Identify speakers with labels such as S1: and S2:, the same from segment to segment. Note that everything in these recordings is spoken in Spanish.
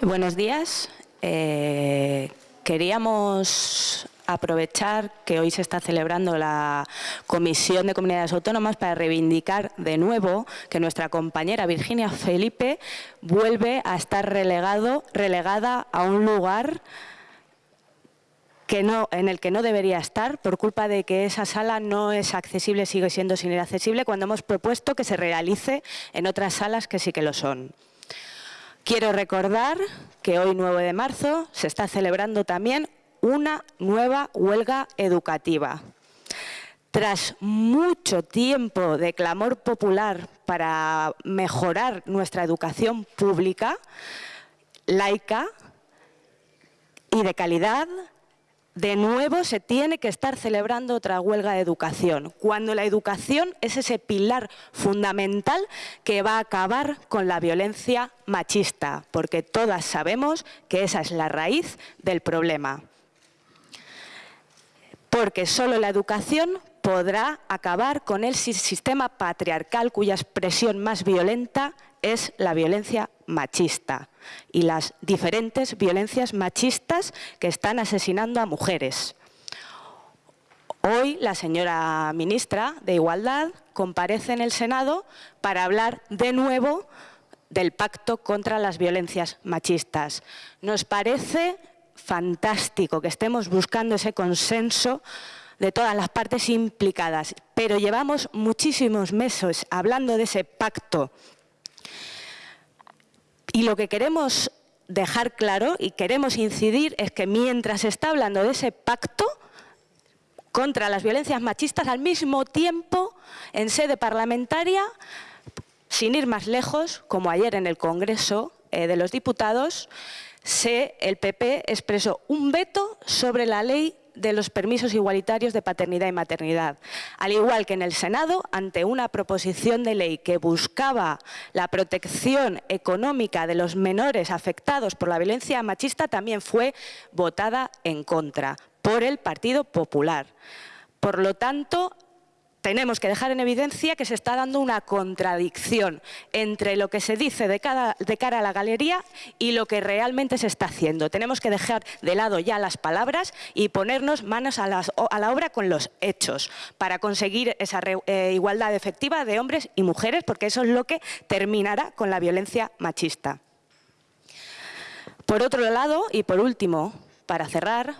S1: Buenos días. Eh, queríamos aprovechar que hoy se está celebrando la Comisión de Comunidades Autónomas para reivindicar de nuevo que nuestra compañera Virginia Felipe vuelve a estar relegado, relegada a un lugar que no, en el que no debería estar por culpa de que esa sala no es accesible, sigue siendo sin inaccesible, cuando hemos propuesto que se realice en otras salas que sí que lo son. Quiero recordar que hoy, 9 de marzo, se está celebrando también una nueva huelga educativa. Tras mucho tiempo de clamor popular para mejorar nuestra educación pública, laica y de calidad, de nuevo se tiene que estar celebrando otra huelga de educación, cuando la educación es ese pilar fundamental que va a acabar con la violencia machista, porque todas sabemos que esa es la raíz del problema. Porque solo la educación podrá acabar con el sistema patriarcal cuya expresión más violenta es la violencia machista y las diferentes violencias machistas que están asesinando a mujeres. Hoy la señora ministra de Igualdad comparece en el Senado para hablar de nuevo del pacto contra las violencias machistas. Nos parece fantástico que estemos buscando ese consenso de todas las partes implicadas, pero llevamos muchísimos meses hablando de ese pacto. Y lo que queremos dejar claro y queremos incidir es que mientras se está hablando de ese pacto contra las violencias machistas, al mismo tiempo, en sede parlamentaria, sin ir más lejos, como ayer en el Congreso eh, de los Diputados, se, el PP expresó un veto sobre la ley de los permisos igualitarios de paternidad y maternidad. Al igual que en el Senado, ante una proposición de ley que buscaba la protección económica de los menores afectados por la violencia machista, también fue votada en contra por el Partido Popular. Por lo tanto, tenemos que dejar en evidencia que se está dando una contradicción entre lo que se dice de, cara a la galería y lo que realmente se está haciendo. Tenemos que dejar de lado ya las palabras y ponernos manos a, la obra con los hechos para conseguir esa eh, igualdad efectiva de hombres y mujeres, porque eso es lo que terminará con la violencia machista. Por otro lado, y por último, para cerrar,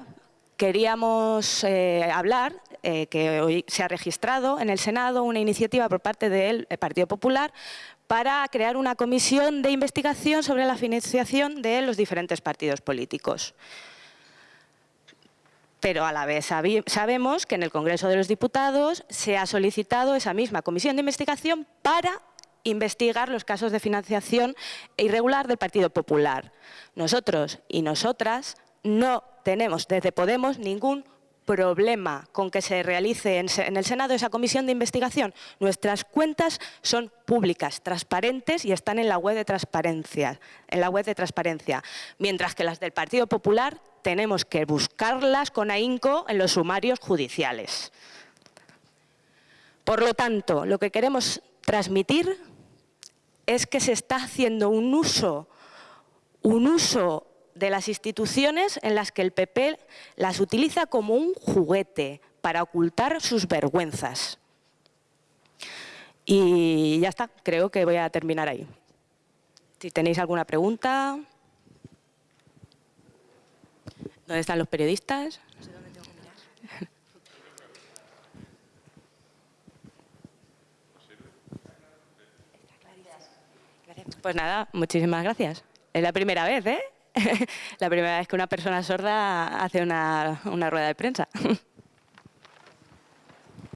S1: queríamos eh, hablar eh, que hoy se ha registrado en el Senado una iniciativa por parte del Partido Popular para crear una comisión de investigación sobre la financiación de los diferentes partidos políticos. Pero a la vez sabemos que en el Congreso de los Diputados se ha solicitado esa misma comisión de investigación para investigar los casos de financiación irregular del Partido Popular. Nosotros y nosotras no tenemos desde Podemos ningún problema con que se realice en el Senado esa comisión de investigación. Nuestras cuentas son públicas, transparentes y están en la web de transparencia, en la web de transparencia, mientras que las del Partido Popular tenemos que buscarlas con ahínco en los sumarios judiciales. Por lo tanto, lo que queremos transmitir es que se está haciendo un uso, un uso de las instituciones en las que el PP las utiliza como un juguete para ocultar sus vergüenzas. Y ya está, creo que voy a terminar ahí. Si tenéis alguna pregunta... ¿Dónde están los periodistas? Pues nada, muchísimas gracias. Es la primera vez, ¿eh? la primera vez que una persona sorda hace una, rueda de prensa.